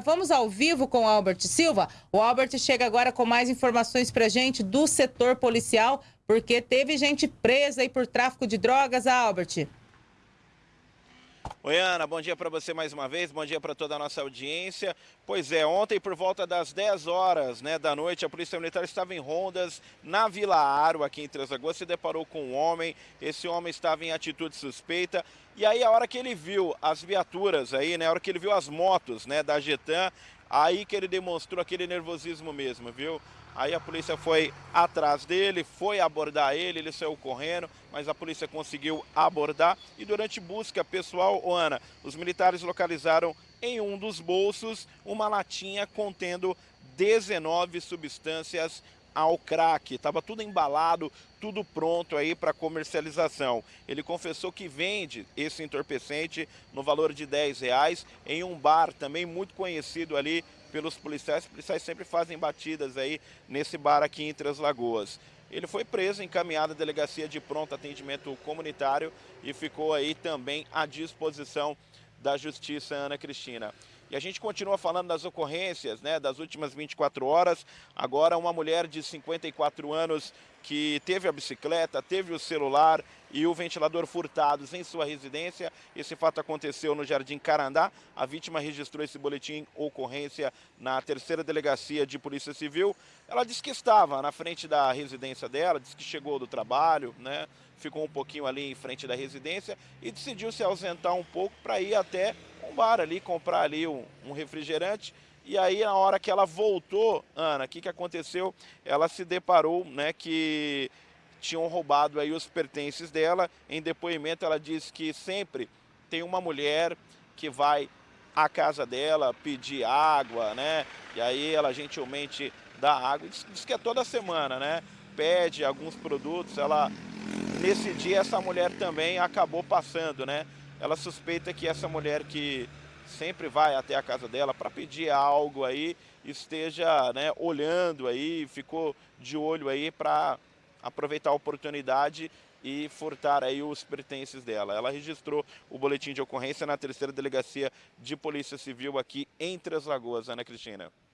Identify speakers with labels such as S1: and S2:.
S1: Vamos ao vivo com o Albert Silva. O Albert chega agora com mais informações pra gente do setor policial, porque teve gente presa aí por tráfico de drogas, Albert.
S2: Oi, Ana, bom dia para você mais uma vez, bom dia para toda a nossa audiência. Pois é, ontem por volta das 10 horas né, da noite, a Polícia Militar estava em rondas na Vila Aro, aqui em Três Lagoas, se deparou com um homem, esse homem estava em atitude suspeita, e aí a hora que ele viu as viaturas aí, né, a hora que ele viu as motos né, da Getan, aí que ele demonstrou aquele nervosismo mesmo, viu? Aí a polícia foi atrás dele, foi abordar ele, ele saiu correndo, mas a polícia conseguiu abordar. E durante busca pessoal, Ana, os militares localizaram em um dos bolsos uma latinha contendo 19 substâncias ao crack. Estava tudo embalado, tudo pronto aí para comercialização. Ele confessou que vende esse entorpecente no valor de 10 reais em um bar também muito conhecido ali pelos policiais. Os policiais sempre fazem batidas aí nesse bar aqui em Três Lagoas. Ele foi preso, encaminhado à delegacia de pronto atendimento comunitário e ficou aí também à disposição da Justiça Ana Cristina. E a gente continua falando das ocorrências né, das últimas 24 horas. Agora uma mulher de 54 anos que teve a bicicleta, teve o celular e o ventilador furtados em sua residência. Esse fato aconteceu no Jardim Carandá. A vítima registrou esse boletim ocorrência na terceira delegacia de Polícia Civil. Ela disse que estava na frente da residência dela, disse que chegou do trabalho, né? ficou um pouquinho ali em frente da residência e decidiu se ausentar um pouco para ir até um bar ali, comprar ali um, um refrigerante. E aí, na hora que ela voltou, Ana, o que, que aconteceu? Ela se deparou né, que tinham roubado aí os pertences dela. Em depoimento, ela disse que sempre tem uma mulher que vai à casa dela pedir água, né? E aí ela gentilmente dá água. Diz, diz que é toda semana, né? Pede alguns produtos. Ela nesse dia essa mulher também acabou passando, né? Ela suspeita que essa mulher que sempre vai até a casa dela para pedir algo aí, esteja né, olhando aí, ficou de olho aí para aproveitar a oportunidade e furtar aí os pertences dela. Ela registrou o boletim de ocorrência na terceira delegacia de Polícia Civil aqui em Três Lagoas, Ana Cristina.